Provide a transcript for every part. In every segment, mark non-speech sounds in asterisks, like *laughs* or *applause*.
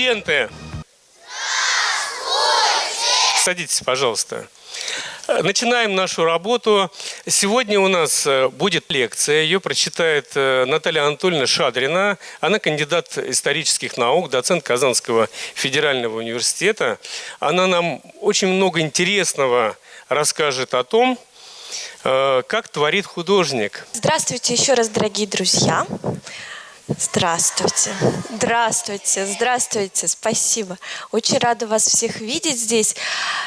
Студенты! Садитесь, пожалуйста. Начинаем нашу работу. Сегодня у нас э, будет лекция. Ее прочитает э, Наталья Анатольевна Шадрина. Она кандидат исторических наук, доцент Казанского федерального университета. Она нам очень много интересного расскажет о том, э, как творит художник. Здравствуйте еще раз, дорогие друзья. Здравствуйте. Здравствуйте. Здравствуйте. Спасибо. Очень рада вас всех видеть здесь.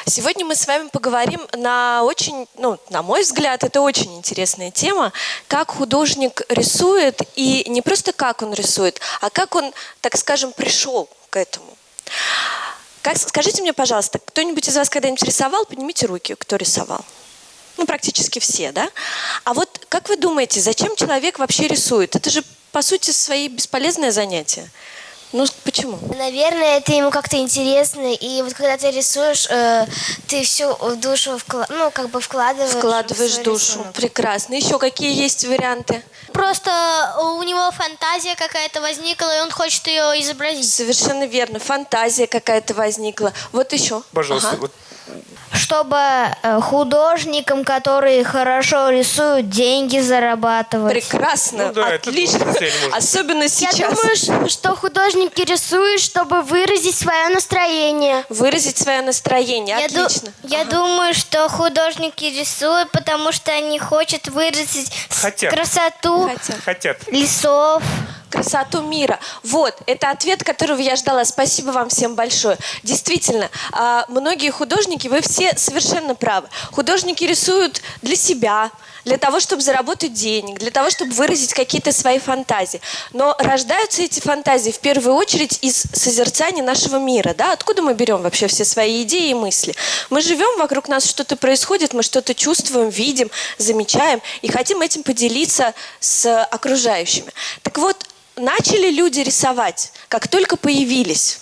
Сегодня мы с вами поговорим на очень, ну, на мой взгляд, это очень интересная тема, как художник рисует, и не просто как он рисует, а как он, так скажем, пришел к этому. Как, скажите мне, пожалуйста, кто-нибудь из вас когда-нибудь рисовал? Поднимите руки, кто рисовал. Ну, практически все, да? А вот как вы думаете, зачем человек вообще рисует? Это же по сути, свои бесполезное занятие. Ну, почему? Наверное, это ему как-то интересно, и вот когда ты рисуешь, э, ты всю душу вкла ну, как бы вкладываешь. Вкладываешь душу. Рисунок. Прекрасно. Еще какие есть варианты? Просто у него фантазия какая-то возникла, и он хочет ее изобразить. Совершенно верно. Фантазия какая-то возникла. Вот еще. Пожалуйста, ага. вот чтобы э, художникам, которые хорошо рисуют, деньги зарабатывать. Прекрасно, ну, да, отлично. Особенно сейчас. Я думаю, что художники рисуют, чтобы выразить свое настроение. Выразить свое настроение, я отлично. Ду я ага. думаю, что художники рисуют, потому что они хотят выразить Хотят. красоту Хотят. Хотят. лесов красоту мира. Вот, это ответ, которого я ждала. Спасибо вам всем большое. Действительно, а, многие художники, вы все совершенно правы. Художники рисуют для себя, для того, чтобы заработать денег, для того, чтобы выразить какие-то свои фантазии. Но рождаются эти фантазии в первую очередь из созерцания нашего мира. Да? Откуда мы берем вообще все свои идеи и мысли? Мы живем, вокруг нас что-то происходит, мы что-то чувствуем, видим, замечаем и хотим этим поделиться с окружающими. Так вот, начали люди рисовать, как только появились.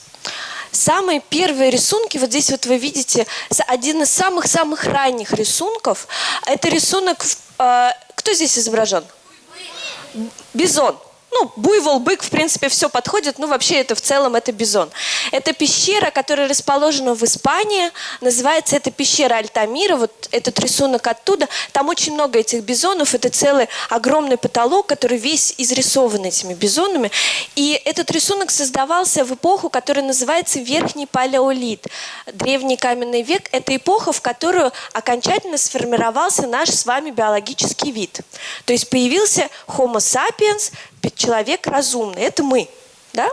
Самые первые рисунки, вот здесь вот вы видите, один из самых-самых ранних рисунков, это рисунок, э, кто здесь изображен? Бизон ну, буйвол, бык, в принципе, все подходит, ну, вообще это в целом это бизон. Это пещера, которая расположена в Испании, называется это пещера Альтамира, вот этот рисунок оттуда, там очень много этих бизонов, это целый огромный потолок, который весь изрисован этими бизонами, и этот рисунок создавался в эпоху, которая называется Верхний Палеолит, древний каменный век, это эпоха, в которую окончательно сформировался наш с вами биологический вид. То есть появился Homo sapiens, человек разумный, это мы. Да?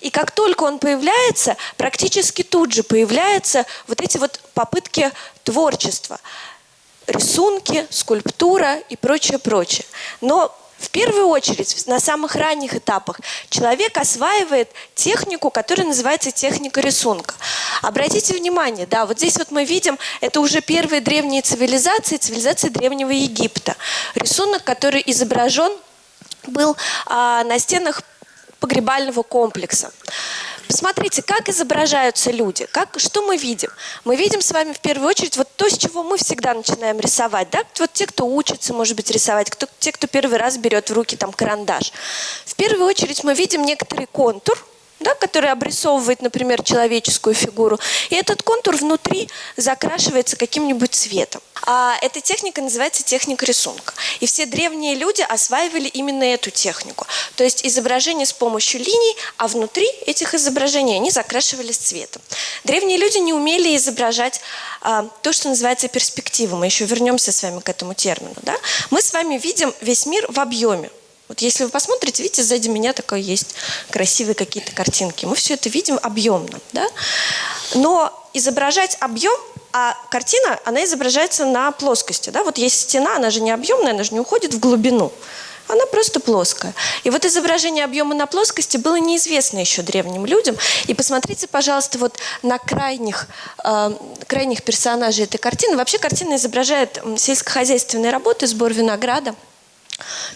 И как только он появляется, практически тут же появляются вот эти вот попытки творчества. Рисунки, скульптура и прочее, прочее. Но в первую очередь, на самых ранних этапах, человек осваивает технику, которая называется техника рисунка. Обратите внимание, да, вот здесь вот мы видим, это уже первые древние цивилизации, цивилизации Древнего Египта. Рисунок, который изображен был а, на стенах погребального комплекса. Посмотрите, как изображаются люди, как, что мы видим. Мы видим с вами в первую очередь вот то, с чего мы всегда начинаем рисовать. Да? Вот те, кто учится, может быть, рисовать, кто, те, кто первый раз берет в руки там карандаш. В первую очередь мы видим некоторый контур, да, который обрисовывает, например, человеческую фигуру. И этот контур внутри закрашивается каким-нибудь цветом. А эта техника называется техника рисунка. И все древние люди осваивали именно эту технику. То есть изображение с помощью линий, а внутри этих изображений они закрашивались цветом. Древние люди не умели изображать а, то, что называется перспективой. Мы еще вернемся с вами к этому термину. Да? Мы с вами видим весь мир в объеме. Вот если вы посмотрите, видите, сзади меня такое есть красивые какие-то картинки. Мы все это видим объемно. Да? Но изображать объем, а картина, она изображается на плоскости. Да? Вот есть стена, она же не объемная, она же не уходит в глубину. Она просто плоская. И вот изображение объема на плоскости было неизвестно еще древним людям. И посмотрите, пожалуйста, вот на крайних, э, крайних персонажей этой картины. Вообще картина изображает сельскохозяйственные работы, сбор винограда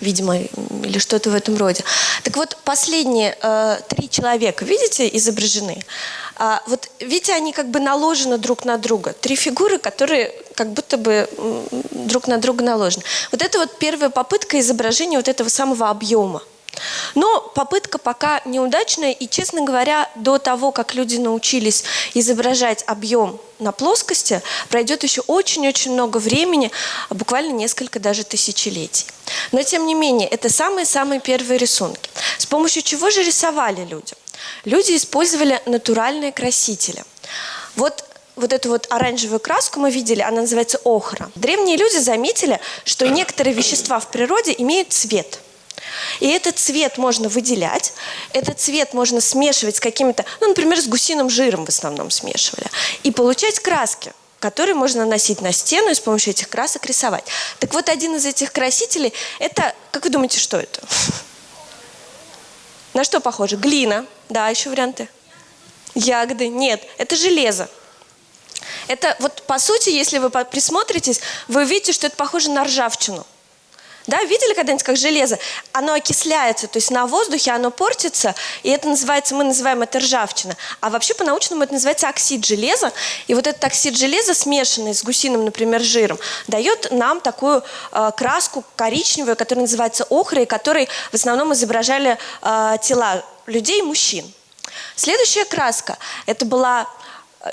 видимо, или что-то в этом роде. Так вот, последние э, три человека, видите, изображены. А, вот видите, они как бы наложены друг на друга. Три фигуры, которые как будто бы друг на друга наложены. Вот это вот первая попытка изображения вот этого самого объема. Но попытка пока неудачная, и, честно говоря, до того, как люди научились изображать объем на плоскости, пройдет еще очень-очень много времени, буквально несколько даже тысячелетий. Но, тем не менее, это самые-самые первые рисунки. С помощью чего же рисовали люди? Люди использовали натуральные красители. Вот вот эту вот оранжевую краску мы видели, она называется охра. Древние люди заметили, что некоторые вещества в природе имеют цвет. И этот цвет можно выделять, этот цвет можно смешивать с какими-то, ну, например, с гусиным жиром в основном смешивали, и получать краски которые можно наносить на стену и с помощью этих красок рисовать. Так вот, один из этих красителей, это, как вы думаете, что это? На что похоже? Глина. Да, еще варианты. Ягоды. Нет, это железо. Это вот по сути, если вы присмотритесь, вы увидите, что это похоже на ржавчину. Да, видели когда-нибудь, как железо? Оно окисляется, то есть на воздухе оно портится, и это называется, мы называем это ржавчина. А вообще по-научному это называется оксид железа. И вот этот оксид железа, смешанный с гусиным, например, жиром, дает нам такую э, краску коричневую, которая называется охрой, которой в основном изображали э, тела людей и мужчин. Следующая краска, это была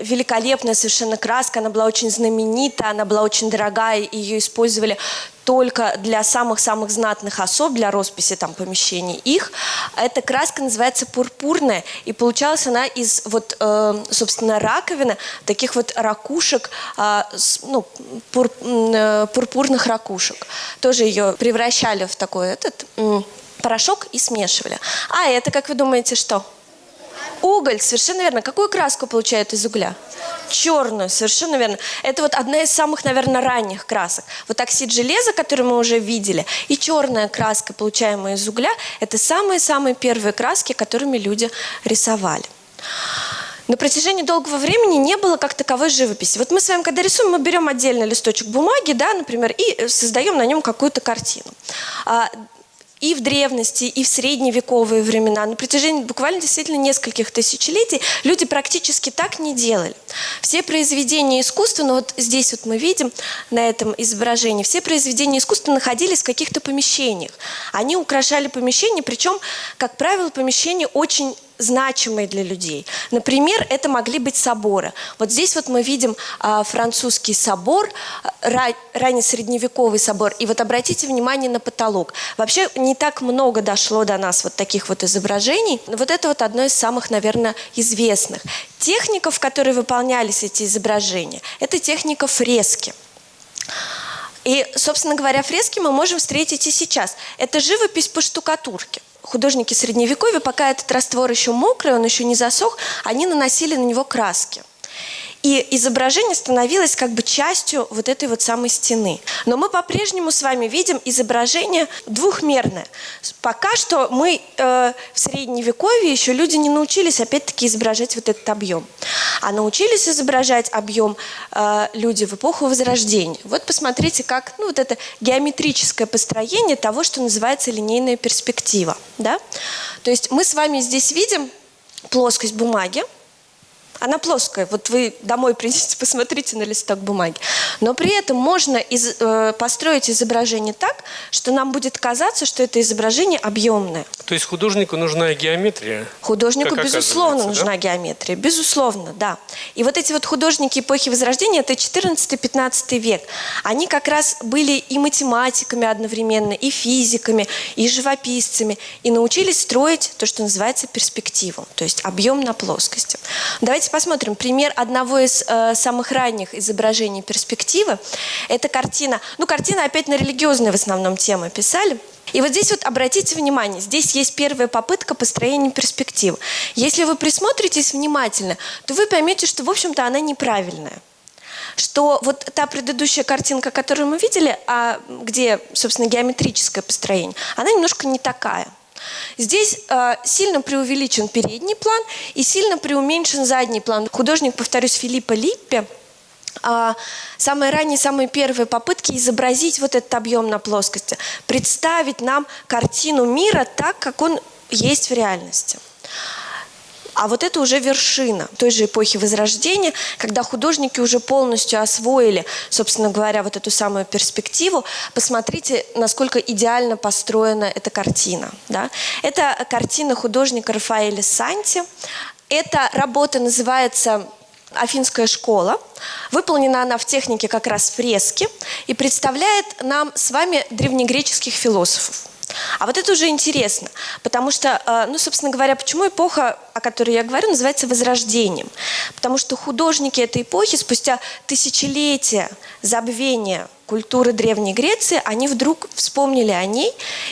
великолепная совершенно краска, она была очень знаменита, она была очень дорогая, ее использовали только для самых-самых знатных особ, для росписи там помещений их. Эта краска называется пурпурная, и получалась она из вот, э, собственно, раковины, таких вот ракушек, э, ну, пур, э, пурпурных ракушек. Тоже ее превращали в такой этот э, порошок и смешивали. А это, как вы думаете, что? Уголь, совершенно верно. Какую краску получают из угля? Черную, совершенно верно. Это вот одна из самых, наверное, ранних красок. Вот оксид железа, который мы уже видели, и черная краска, получаемая из угля, это самые-самые первые краски, которыми люди рисовали. На протяжении долгого времени не было как таковой живописи. Вот мы с вами, когда рисуем, мы берем отдельный листочек бумаги, да, например, и создаем на нем какую-то картину. И в древности, и в средневековые времена, на протяжении буквально действительно нескольких тысячелетий люди практически так не делали. Все произведения искусства, ну вот здесь вот мы видим на этом изображении, все произведения искусства находились в каких-то помещениях. Они украшали помещения, причем, как правило, помещения очень значимые для людей. Например, это могли быть соборы. Вот здесь вот мы видим а, французский собор, ра, раннесредневековый собор. И вот обратите внимание на потолок. Вообще не так много дошло до нас вот таких вот изображений. Вот это вот одно из самых, наверное, известных. Техника, в которой выполнялись эти изображения, это техника фрески. И, собственно говоря, фрески мы можем встретить и сейчас. Это живопись по штукатурке художники средневековья, пока этот раствор еще мокрый, он еще не засох, они наносили на него краски. И изображение становилось как бы частью вот этой вот самой стены. Но мы по-прежнему с вами видим изображение двухмерное. Пока что мы э, в средневековье еще люди не научились опять-таки изображать вот этот объем. А научились изображать объем э, люди в эпоху Возрождения. Вот посмотрите, как ну, вот это геометрическое построение того, что называется линейная перспектива. Да? То есть мы с вами здесь видим плоскость бумаги, она плоская. Вот вы домой *laughs* придите, посмотрите на листок бумаги. Но при этом можно из, э, построить изображение так, что нам будет казаться, что это изображение объемное. То есть художнику нужна геометрия? Художнику, безусловно, нужна да? геометрия. Безусловно, да. И вот эти вот художники эпохи Возрождения, это 14-15 век. Они как раз были и математиками одновременно, и физиками, и живописцами. И научились строить то, что называется перспективу, то есть объем на плоскости. Давайте посмотрим пример одного из э, самых ранних изображений перспективы. Это картина, ну картина опять на религиозные в основном темы писали. И вот здесь вот обратите внимание, здесь есть первая попытка построения перспективы. Если вы присмотритесь внимательно, то вы поймете, что в общем-то она неправильная что вот та предыдущая картинка, которую мы видели, а где, собственно, геометрическое построение, она немножко не такая. Здесь э, сильно преувеличен передний план и сильно преуменьшен задний план. Художник, повторюсь, Филиппа Липпе, э, самые ранние, самые первые попытки изобразить вот этот объем на плоскости, представить нам картину мира так, как он есть в реальности. А вот это уже вершина той же эпохи Возрождения, когда художники уже полностью освоили, собственно говоря, вот эту самую перспективу. Посмотрите, насколько идеально построена эта картина. Да? Это картина художника Рафаэля Санти. Эта работа называется Афинская школа. Выполнена она в технике как раз фрески и представляет нам с вами древнегреческих философов. А вот это уже интересно, потому что, э, ну, собственно говоря, почему эпоха, о которой я говорю, называется Возрождением? Потому что художники этой эпохи спустя тысячелетия забвения культуры Древней Греции, они вдруг вспомнили о ней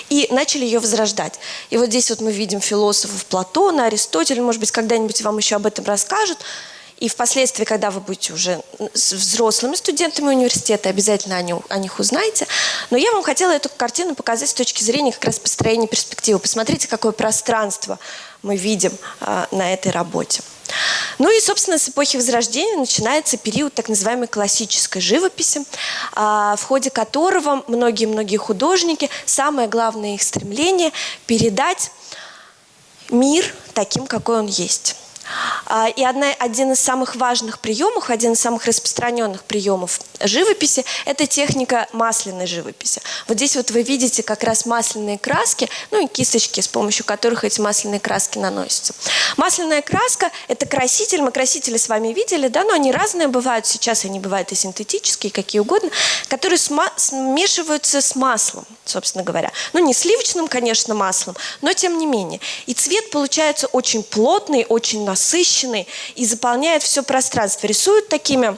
и начали ее возрождать. И вот здесь вот мы видим философов Платона, Аристотеля, может быть, когда-нибудь вам еще об этом расскажут. И впоследствии, когда вы будете уже с взрослыми студентами университета, обязательно о, них- о них узнаете. Но я вам хотела эту картину показать с точки зрения как раз построения перспективы. Посмотрите, какое пространство мы видим а, на этой работе. Ну и, собственно, с эпохи Возрождения начинается период так называемой классической живописи, а, в ходе которого многие-многие художники, самое главное их стремление – передать мир таким, какой он есть. А, И одна, один из самых важных приемов, один из самых распространенных приемов живописи – это техника масляной живописи. Вот здесь вот вы видите как раз масляные краски, ну и кисточки, с помощью которых эти масляные краски наносятся. Масляная краска – это краситель, мы красители с вами видели, да, но они разные бывают, сейчас они бывают и синтетические, какие угодно, которые смешиваются с маслом, собственно говоря. Ну не сливочным, конечно, маслом, но тем не менее. И цвет получается очень плотный, очень насыщенный и заполняет все пространство. Рисуют такими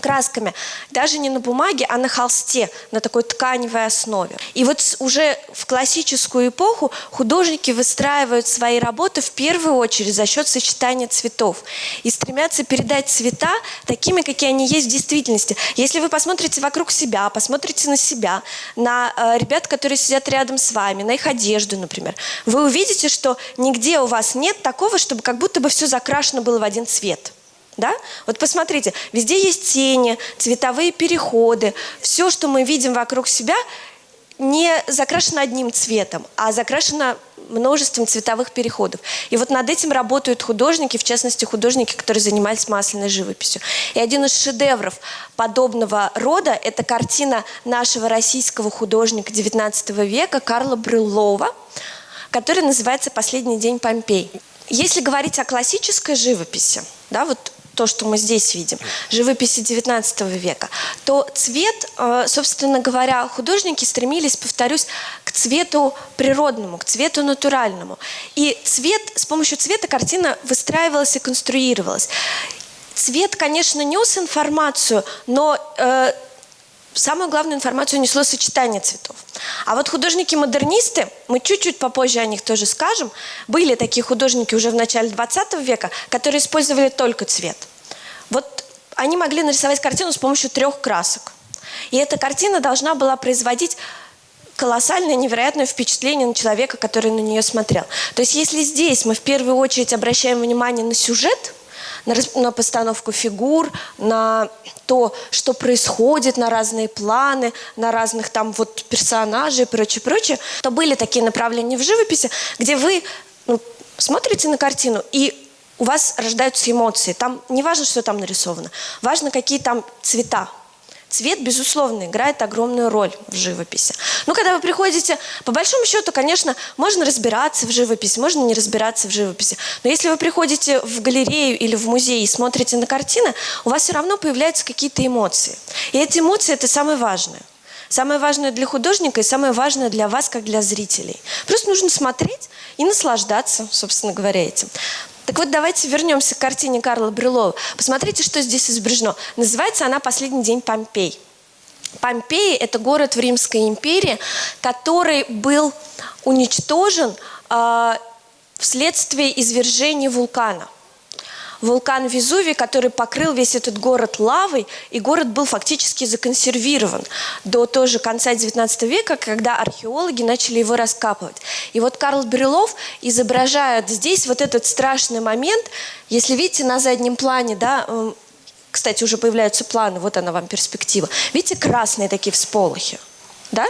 красками даже не на бумаге, а на холсте, на такой тканевой основе. И вот уже в классическую эпоху художники выстраивают свои работы в первую очередь за счет сочетания цветов и стремятся передать цвета такими, какие они есть в действительности. Если вы посмотрите вокруг себя, посмотрите на себя, на э, ребят, которые сидят рядом с вами, на их одежду, например, вы увидите, что нигде у вас нет такого, чтобы как будто бы все закрашено было в один цвет. Да? Вот посмотрите, везде есть тени, цветовые переходы. Все, что мы видим вокруг себя, не закрашено одним цветом, а закрашено множеством цветовых переходов. И вот над этим работают художники, в частности, художники, которые занимались масляной живописью. И один из шедевров подобного рода – это картина нашего российского художника XIX века Карла Брюллова, который называется «Последний день Помпей». Если говорить о классической живописи, да, вот то, что мы здесь видим, живописи XIX века, то цвет, э, собственно говоря, художники стремились, повторюсь, к цвету природному, к цвету натуральному. И цвет, с помощью цвета картина выстраивалась и конструировалась. Цвет, конечно, нес информацию, но э, самую главную информацию несло сочетание цветов. А вот художники-модернисты, мы чуть-чуть попозже о них тоже скажем, были такие художники уже в начале 20 века, которые использовали только цвет. Вот они могли нарисовать картину с помощью трех красок. И эта картина должна была производить колоссальное, невероятное впечатление на человека, который на нее смотрел. То есть если здесь мы в первую очередь обращаем внимание на сюжет, на, на постановку фигур, на то, что происходит, на разные планы, на разных там вот персонажей и прочее, прочее, то были такие направления в живописи, где вы ну, смотрите на картину и у вас рождаются эмоции. Там не важно, что там нарисовано, важно, какие там цвета. Цвет, безусловно, играет огромную роль в живописи. Но когда вы приходите, по большому счету, конечно, можно разбираться в живописи, можно не разбираться в живописи. Но если вы приходите в галерею или в музей и смотрите на картины, у вас все равно появляются какие-то эмоции. И эти эмоции – это самое важное. Самое важное для художника и самое важное для вас, как для зрителей. Просто нужно смотреть и наслаждаться, собственно говоря, этим. Так вот, давайте вернемся к картине Карла Брюлова. Посмотрите, что здесь изображено. Называется она «Последний день Помпей». Помпеи – это город в Римской империи, который был уничтожен э, вследствие извержения вулкана. Вулкан Везувий, который покрыл весь этот город лавой, и город был фактически законсервирован до тоже конца XIX века, когда археологи начали его раскапывать. И вот Карл Брюлов изображает здесь вот этот страшный момент. Если видите на заднем плане, да, кстати, уже появляются планы, вот она вам перспектива. Видите, красные такие всполохи, да?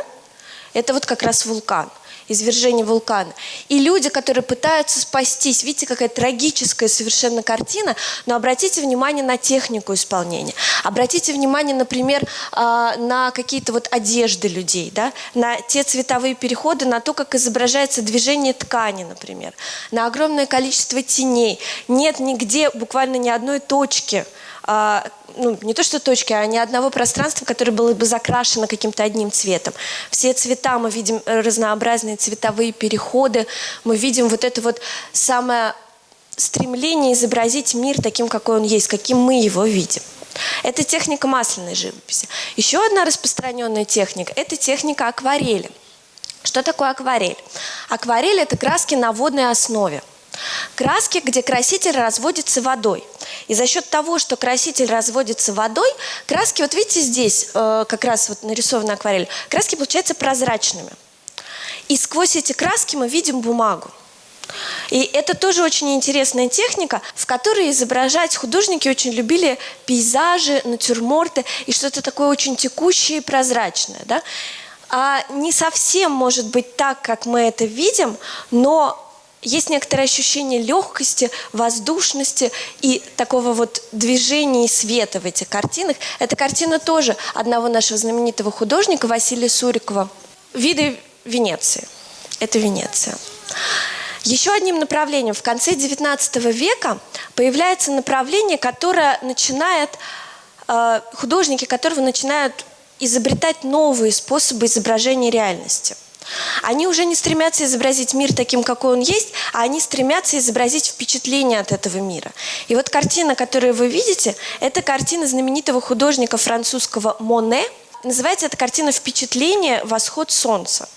Это вот как раз вулкан. Извержения вулкана. И люди, которые пытаются спастись, видите, какая трагическая совершенно картина, но обратите внимание на технику исполнения. Обратите внимание, например, а, на какие-то вот одежды людей, да? на те цветовые переходы, на то, как изображается движение ткани, например, на огромное количество теней. Нет нигде буквально ни одной точки, а, ну, не то что точки, а ни одного пространства, которое было бы закрашено каким-то одним цветом. Все цвета, мы видим э, разнообразные цветовые переходы, мы видим вот это вот самое стремление изобразить мир таким, какой он есть, каким мы его видим. Это техника масляной живописи. Еще одна распространенная техника – это техника акварели. Что такое акварель? Акварель – это краски на водной основе. Краски, где краситель разводится водой. И за счет того, что краситель разводится водой, краски, вот видите здесь, э, как раз вот нарисована акварель, краски получаются прозрачными. И сквозь эти краски мы видим бумагу. И это тоже очень интересная техника, в которой изображать художники очень любили пейзажи, натюрморты и что-то такое очень текущее и прозрачное. Да? А не совсем может быть так, как мы это видим, но есть некоторое ощущение легкости, воздушности и такого вот движения и света в этих картинах. Эта картина тоже одного нашего знаменитого художника Василия Сурикова. Виды Венеции. Это Венеция. Еще одним направлением в конце XIX века появляется направление, которое начинает, э, художники которого начинают изобретать новые способы изображения реальности. Они уже не стремятся изобразить мир таким, какой он есть, а они стремятся изобразить впечатление от этого мира. И вот картина, которую вы видите, это картина знаменитого художника французского Моне. Называется эта картина «Впечатление. Восход солнца».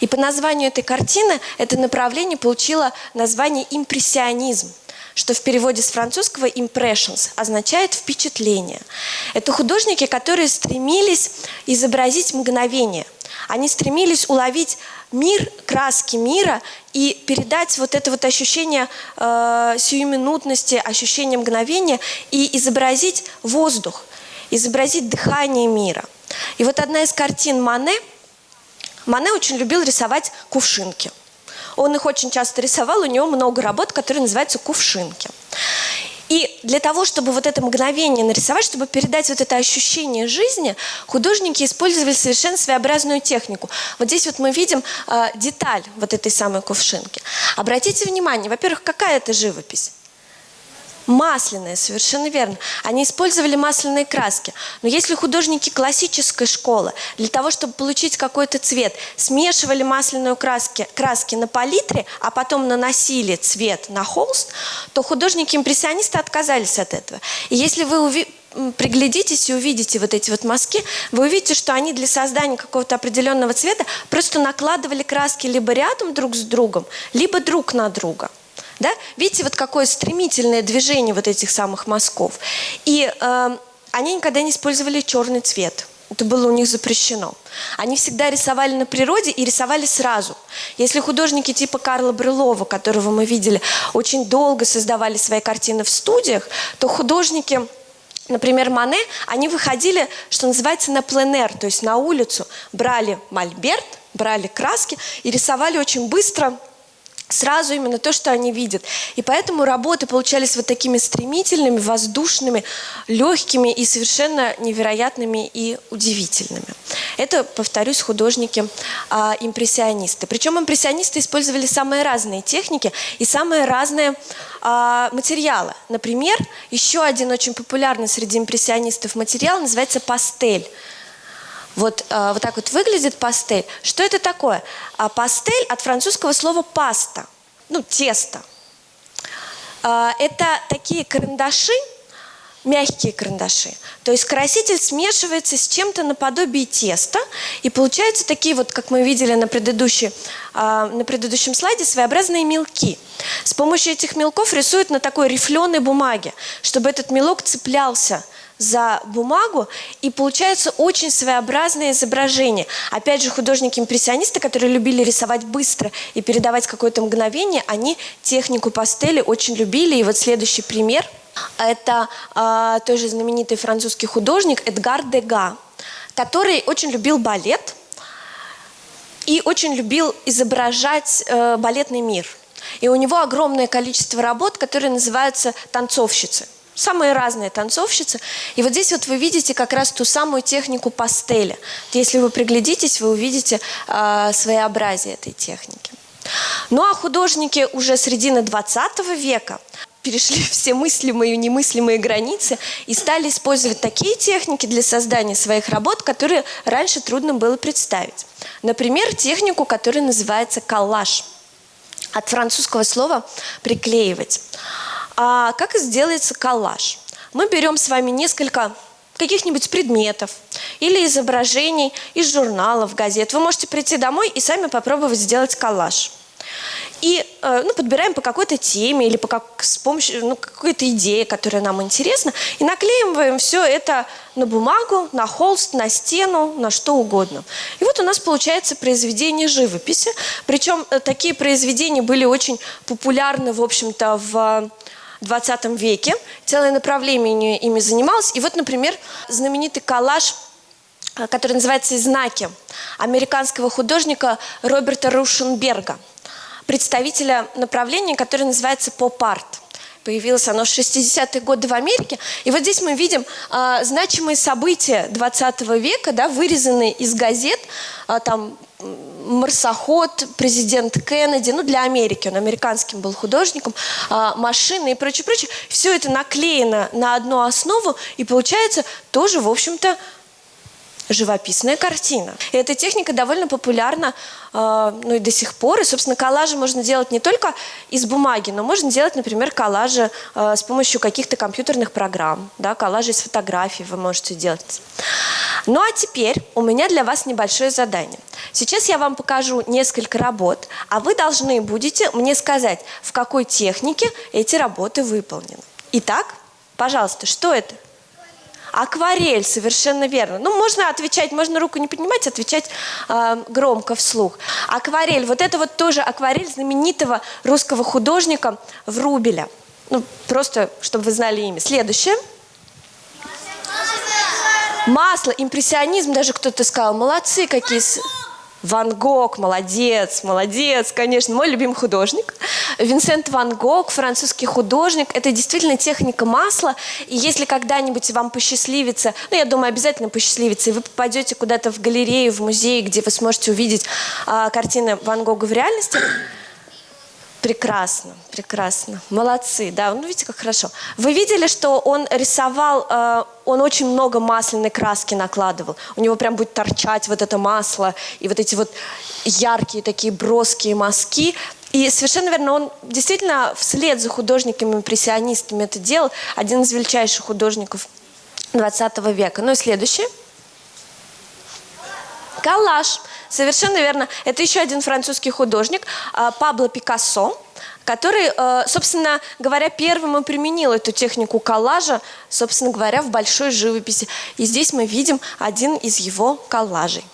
И по названию этой картины это направление получило название «импрессионизм» что в переводе с французского impressions означает впечатление. Это художники, которые стремились изобразить мгновение. Они стремились уловить мир, краски мира и передать вот это вот ощущение э, сиюминутности, ощущение мгновения и изобразить воздух, изобразить дыхание мира. И вот одна из картин Мане – Мане очень любил рисовать кувшинки. Он их очень часто рисовал, у него много работ, которые называются кувшинки. И для того, чтобы вот это мгновение нарисовать, чтобы передать вот это ощущение жизни, художники использовали совершенно своеобразную технику. Вот здесь вот мы видим э, деталь вот этой самой кувшинки. Обратите внимание, во-первых, какая это живопись? Масляные, совершенно верно. Они использовали масляные краски. Но если художники классической школы для того, чтобы получить какой-то цвет, смешивали масляную краски, краски на палитре, а потом наносили цвет на холст, то художники-импрессионисты отказались от этого. И если вы приглядитесь и увидите вот эти вот мазки, вы увидите, что они для создания какого-то определенного цвета просто накладывали краски либо рядом друг с другом, либо друг на друга. Да? Видите, вот какое стремительное движение вот этих самых мазков. И э, они никогда не использовали черный цвет. Это было у них запрещено. Они всегда рисовали на природе и рисовали сразу. Если художники типа Карла Брюлова, которого мы видели, очень долго создавали свои картины в студиях, то художники, например, Мане, они выходили, что называется, на пленэр, то есть на улицу, брали мольберт, брали краски и рисовали очень быстро сразу именно то, что они видят. И поэтому работы получались вот такими стремительными, воздушными, легкими и совершенно невероятными и удивительными. Это, повторюсь, художники-импрессионисты. А, Причем импрессионисты использовали самые разные техники и самые разные а, материалы. Например, еще один очень популярный среди импрессионистов материал называется пастель. Вот, э, вот так вот выглядит пастель. Что это такое? А пастель от французского слова паста, ну, тесто. Э, это такие карандаши, мягкие карандаши. То есть краситель смешивается с чем-то наподобие теста, и получаются такие вот, как мы видели на, предыдущей, э, на предыдущем слайде, своеобразные мелки. С помощью этих мелков рисуют на такой рифленой бумаге, чтобы этот мелок цеплялся за бумагу, и получается очень своеобразное изображение. Опять же, художники-импрессионисты, которые любили рисовать быстро и передавать какое-то мгновение, они технику пастели очень любили. И вот следующий пример – это э, тоже знаменитый французский художник Эдгар Дега, который очень любил балет – и очень любил изображать э, балетный мир. И у него огромное количество работ, которые называются танцовщицы. Самые разные танцовщицы. И вот здесь вот вы видите как раз ту самую технику пастели. Если вы приглядитесь, вы увидите э, своеобразие этой техники. Ну а художники уже середины 20 века перешли *laughs* все мыслимые и немыслимые границы и стали использовать такие техники для создания своих работ, которые раньше трудно было представить. Например, технику, которая называется коллаж. От французского слова «приклеивать». А как сделается коллаж? Мы берем с вами несколько каких-нибудь предметов или изображений из журналов, газет. Вы можете прийти домой и сами попробовать сделать коллаж. И э, ну, подбираем по какой-то теме или по как, с помощью ну, какой-то идеи, которая нам интересна, и наклеиваем все это на бумагу, на холст, на стену, на что угодно. И вот у нас получается произведение живописи. Причем э, такие произведения были очень популярны, в общем-то, в 20 веке. Целое направление ими занималось. И вот, например, знаменитый коллаж э, который называется «Знаки» американского художника Роберта Рушенберга – представителя направления, которое называется поп-арт. Появилось оно в 60-е годы в Америке. И вот здесь мы видим э, значимые события 20 века, да, вырезанные из газет, э, там марсоход, президент Кеннеди, ну для Америки, он американским был художником, э, машины и прочее, прочее. Все это наклеено на одну основу, и получается тоже, в общем-то, живописная картина. И эта техника довольно популярна э, ну и до сих пор. И, собственно, коллажи можно делать не только из бумаги, но можно делать, например, коллажи э, с помощью каких-то компьютерных программ. Да, коллажи из фотографий вы можете делать. Ну а теперь у меня для вас небольшое задание. Сейчас я вам покажу несколько работ, а вы должны будете мне сказать, в какой технике эти работы выполнены. Итак, пожалуйста, что это? Акварель, совершенно верно. Ну, можно отвечать, можно руку не поднимать, отвечать э, громко вслух. Акварель, вот это вот тоже акварель знаменитого русского художника Врубеля. Ну, просто, чтобы вы знали имя. Следующее. Масло, импрессионизм, даже кто-то сказал, молодцы какие. Ван Гог, молодец, молодец, конечно, мой любимый художник. Винсент Ван Гог, французский художник. Это действительно техника масла. И если когда-нибудь вам посчастливится, ну, я думаю, обязательно посчастливится, и вы попадете куда-то в галерею, в музей, где вы сможете увидеть а, картины Ван Гога в реальности, Прекрасно, прекрасно. Молодцы, да. Ну, видите, как хорошо. Вы видели, что он рисовал, э, он очень много масляной краски накладывал. У него прям будет торчать вот это масло и вот эти вот яркие такие броские мазки. И совершенно верно, он действительно вслед за художниками-импрессионистами это делал. Один из величайших художников 20 века. Ну и следующее. Коллаж. Совершенно верно. Это еще один французский художник, а, Пабло Пикассо, который, э, собственно говоря, первым и применил эту технику коллажа, собственно говоря, в большой живописи. И здесь мы видим один из его коллажей.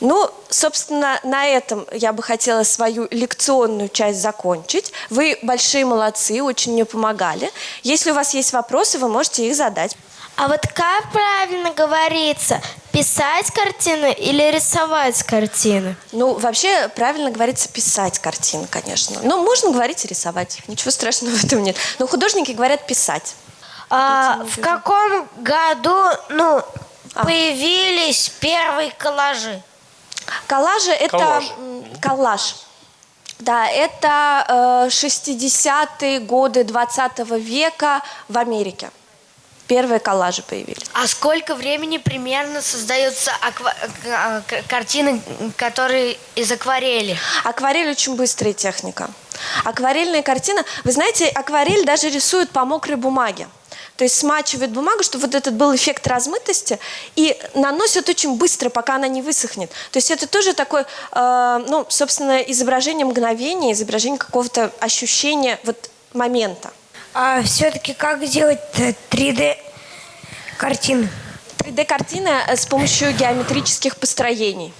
Ну, собственно, на этом я бы хотела свою лекционную часть закончить. Вы большие молодцы, очень мне помогали. Если у вас есть вопросы, вы можете их задать. А вот как правильно говорится, писать картины или рисовать картины? Ну, вообще, правильно говорится писать картины, конечно. Но можно говорить и рисовать. Ничего страшного в этом нет. Но художники говорят писать. А, в каком году ну, появились первые коллажи? Коллажи – это Коллаж. коллаж. Да, это э, 60-е годы 20 века в Америке. Первые коллажи появились. А сколько времени примерно создаются аква- к- картины, которые из акварели? Акварель очень быстрая техника. Акварельная картина, вы знаете, акварель даже рисует по мокрой бумаге. То есть смачивает бумагу, чтобы вот этот был эффект размытости, и наносит очень быстро, пока она не высохнет. То есть это тоже такое, э, ну, собственно, изображение мгновения, изображение какого-то ощущения вот момента. А все-таки как сделать 3D картины? 3D-картина э, с помощью геометрических построений.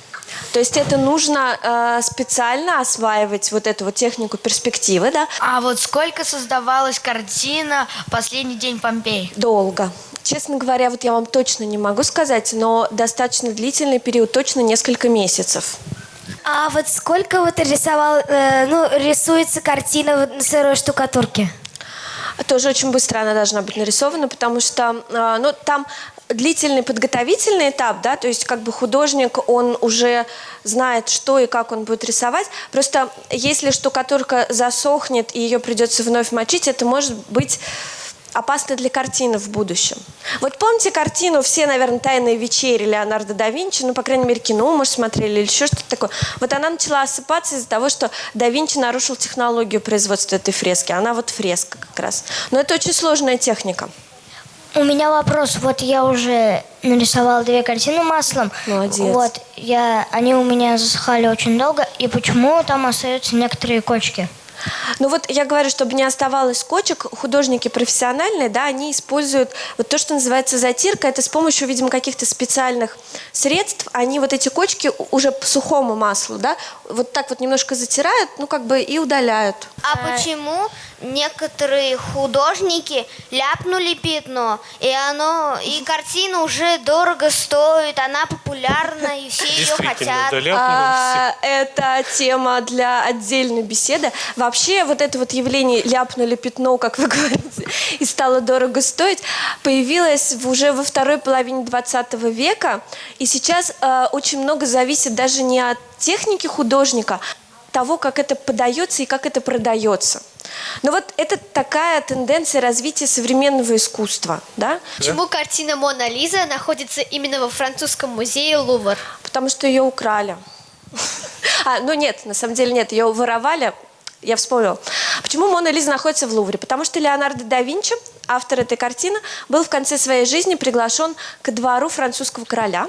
То есть это нужно э, специально осваивать вот эту вот технику перспективы, да, А вот сколько создавалась картина «Последний день Помпей»? долго. Честно говоря, вот я вам точно не могу сказать, но достаточно длительный период, точно несколько месяцев. А вот сколько вот рисовал, э, ну, рисуется картина на сырой штукатурке? Тоже очень быстро она должна быть нарисована, потому что а, ну, там длительный подготовительный этап, да, то есть как бы художник, он уже знает, что и как он будет рисовать. Просто если штукатурка засохнет и ее придется вновь мочить, это может быть опасно для картины в будущем. Вот помните картину «Все, наверное, тайные вечери» Леонардо да Винчи, ну, по крайней мере, кино, может, смотрели или еще что-то такое. Вот она начала осыпаться из-за того, что да Винчи нарушил технологию производства этой фрески. Она вот фреска как раз. Но это очень сложная техника. У меня вопрос. Вот я уже нарисовала две картины маслом. Молодец. Вот, я, они у меня засыхали очень долго. И почему там остаются некоторые кочки? Ну вот я говорю, чтобы не оставалось кочек, художники профессиональные, да, они используют вот то, что называется затирка. Это с помощью, видимо, каких-то специальных средств. Они вот эти кочки уже по сухому маслу, да, вот так вот немножко затирают, ну как бы и удаляют. А почему некоторые художники ляпнули пятно, и оно, и картина уже дорого стоит, она популярна, и все ее хотят. да. А, это тема для отдельной беседы. Вообще вот это вот явление ляпнули пятно, как вы *laughs* говорите, и стало дорого стоить, появилось уже во второй половине 20 века. И сейчас э, очень много зависит даже не от техники художника, того, как это подается и как это продается. Но вот это такая тенденция развития современного искусства, да? Почему картина Мона Лиза находится именно во французском музее Лувр? Потому что ее украли. А, ну нет, на самом деле нет, ее воровали. Я вспомнила. Почему Мона Лиза находится в Лувре? Потому что Леонардо да Винчи, автор этой картины, был в конце своей жизни приглашен к двору французского короля.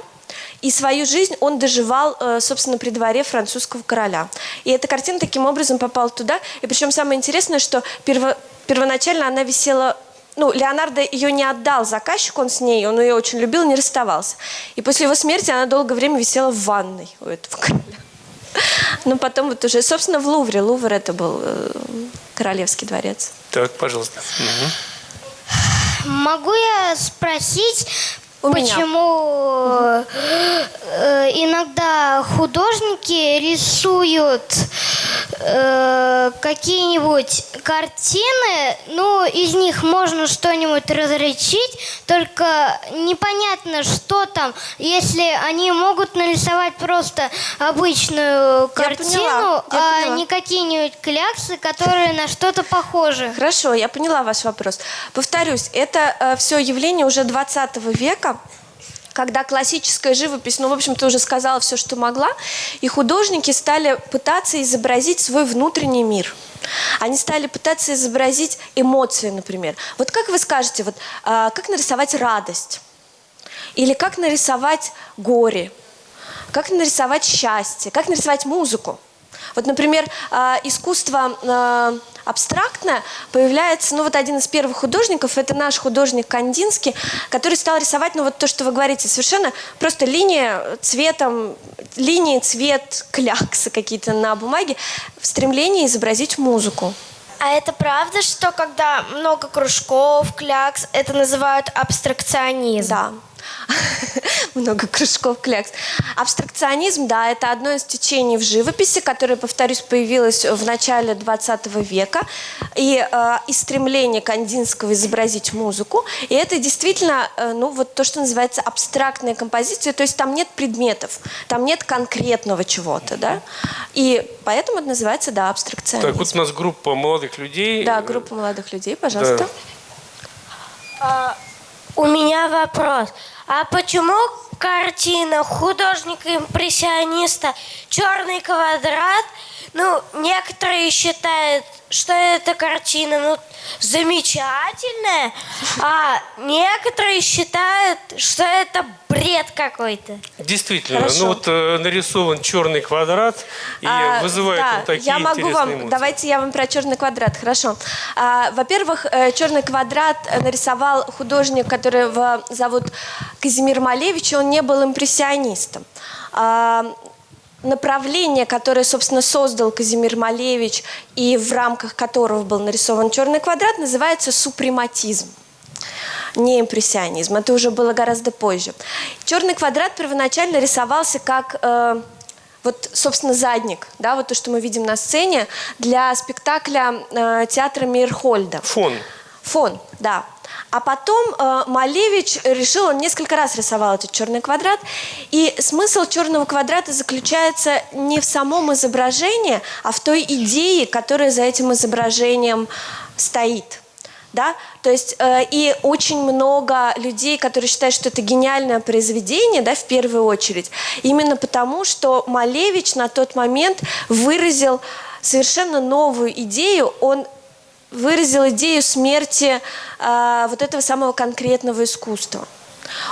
И свою жизнь он доживал, э, собственно, при дворе французского короля. И эта картина таким образом попала туда. И причем самое интересное, что перво- первоначально она висела ну, Леонардо ее не отдал заказчику, он с ней, он ее очень любил, не расставался. И после его смерти она долгое время висела в ванной у этого *laughs* короля. Но потом вот уже, собственно, в Лувре. Лувр это был э, королевский дворец. Так, пожалуйста. Мгм. Могу я спросить, У меня. почему э, иногда художники рисуют э, какие-нибудь картины, ну, из них можно что-нибудь различить, только непонятно, что там, если они могут нарисовать просто обычную картину, поняла, я а поняла. не какие-нибудь кляксы, которые на что-то похожи. Хорошо, я поняла ваш вопрос. Повторюсь, это все явление уже 20 века, когда классическая живопись, ну, в общем, ты уже сказала все, что могла, и художники стали пытаться изобразить свой внутренний мир. Они стали пытаться изобразить эмоции, например. Вот как вы скажете, вот, а, как нарисовать радость? Или как нарисовать горе? Как нарисовать счастье? Как нарисовать музыку? Вот, например, а, искусство а, абстрактное появляется, ну вот один из первых художников, это наш художник Кандинский, который стал рисовать, ну вот то, что вы говорите, совершенно просто линия цветом, линии, цвет, кляксы какие-то на бумаге в стремлении изобразить музыку. А это правда, что когда много кружков, клякс, это называют абстракционизм? Да. *laughs* Много кружков клякс. Абстракционизм, да, это одно из течений в живописи, которое, повторюсь, появилось в начале 20 века. И, э, и стремление Кандинского изобразить музыку. И это действительно, э, ну, вот то, что называется абстрактная композиция. То есть там нет предметов, там нет конкретного чего-то, да. И поэтому это называется, да, абстракционизм. Так, вот у нас группа молодых людей. Да, группа молодых людей, пожалуйста. У меня вопрос. А почему картина художника-импрессиониста «Черный квадрат», ну, некоторые считают, что эта картина, ну, замечательная, а некоторые считают, что это бред какой-то. Действительно, Хорошо. ну вот э, нарисован черный квадрат и А, вызывает да, он такие я могу вам, эмоции. давайте я вам про черный квадрат, хорошо. А, во-первых, э, черный квадрат нарисовал художник, которого зовут Казимир Малевич, он не был импрессионистом. А, направление, которое, собственно, создал Казимир Малевич и в рамках которого был нарисован черный квадрат, называется супрематизм не импрессионизм. Это уже было гораздо позже. Черный квадрат первоначально рисовался как э, вот, собственно, задник, да, вот то, что мы видим на сцене, для спектакля э, театра Мейерхольда. Фон. Фон, да. А потом э, Малевич решил, он несколько раз рисовал этот черный квадрат, и смысл черного квадрата заключается не в самом изображении, а в той идее, которая за этим изображением стоит. Да? То есть э, и очень много людей, которые считают, что это гениальное произведение, да, в первую очередь, именно потому, что Малевич на тот момент выразил совершенно новую идею, он выразил идею смерти э, вот этого самого конкретного искусства.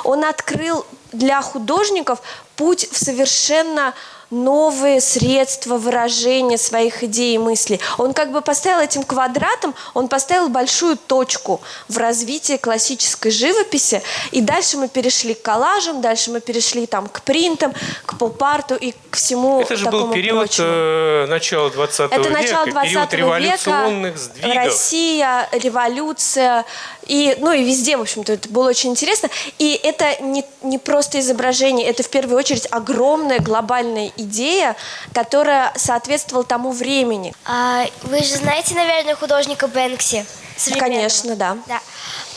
Он открыл для художников путь в совершенно новые средства выражения своих идей и мыслей. Он как бы поставил этим квадратом, он поставил большую точку в развитии классической живописи, и дальше мы перешли к коллажам, дальше мы перешли там к принтам, к поп-арту и к всему Это же такому был период прочему. э, начала 20 Это века, начало 20 период века, революционных сдвигов. Россия, революция, и, ну и везде, в общем-то, это было очень интересно. И это не, не просто изображение, это в первую очередь огромная глобальная идея, которая соответствовала тому времени. А, вы же знаете, наверное, художника Бэнкси? Конечно, да. Да.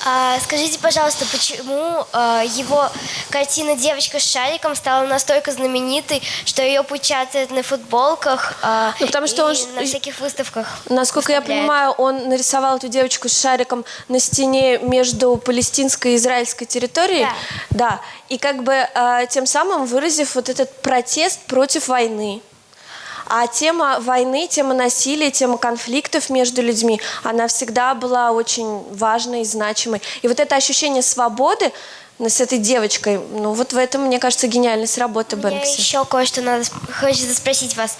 А, скажите, пожалуйста, почему а, его картина «Девочка с шариком» стала настолько знаменитой, что ее печатают на футболках а, Ну, потому что он на всяких выставках? Насколько я понимаю, он нарисовал эту девочку с шариком на стене между палестинской и израильской территорией. Да. Да. И как бы тем самым выразив вот этот протест против войны. А тема войны, тема насилия, тема конфликтов между людьми, она всегда была очень важной и значимой. И вот это ощущение свободы с этой девочкой, ну вот в этом, мне кажется, гениальность работы Мне Бэнкси. еще кое-что надо хочется спросить вас.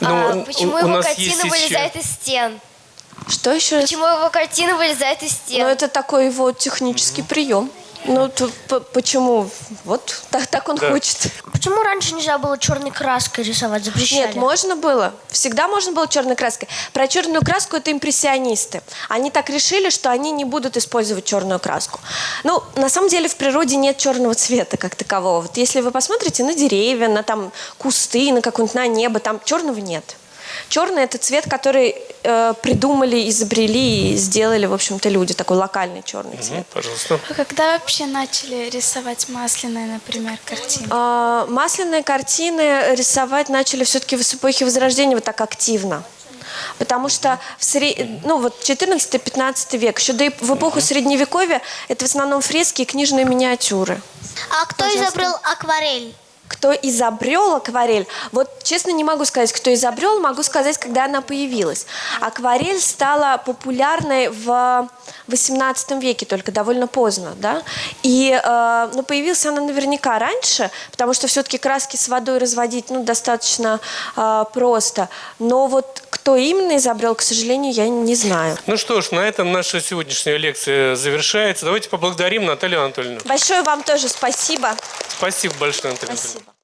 Ну, А, у- почему у его нас картина есть еще- вылезает из стен? Что еще? Почему его картина вылезает из стен? Ну, это такой его технический прием. Ну, то п- почему? Вот так, так он Да. хочет. Почему раньше нельзя было черной краской рисовать? Запрещали? Нет, можно было. Всегда можно было черной краской. Про черную краску это импрессионисты. Они так решили, что они не будут использовать черную краску. Ну, на самом деле в природе нет черного цвета как такового. Вот если вы посмотрите на деревья, на там кусты, на какое-нибудь на небо, там черного нет. Черный это цвет, который э, придумали, изобрели и сделали, в общем-то, люди. Такой локальный черный цвет. Мгм, Пожалуйста. А когда вообще начали рисовать масляные, например, картины? А, Масляные картины рисовать начали все-таки в эпохе Возрождения вот так активно. Потому что в сре- ну, вот 14-15 век, еще до, в эпоху Средневековья, это в основном фрески и книжные миниатюры. А кто изобрел акварель? Кто изобрел акварель? Вот честно не могу сказать, кто изобрел, могу сказать, когда она появилась. Акварель стала популярной в 18 веке, только довольно поздно, да. И, э, ну, появилась она наверняка раньше, потому что все-таки краски с водой разводить, ну, достаточно э, просто. Но вот кто именно изобрел, к сожалению, я не знаю. Ну что ж, на этом наша сегодняшняя лекция завершается. Давайте поблагодарим Наталью Анатольевну. Большое вам тоже спасибо. Спасибо большое, Наталья Анатольевна. Спасибо.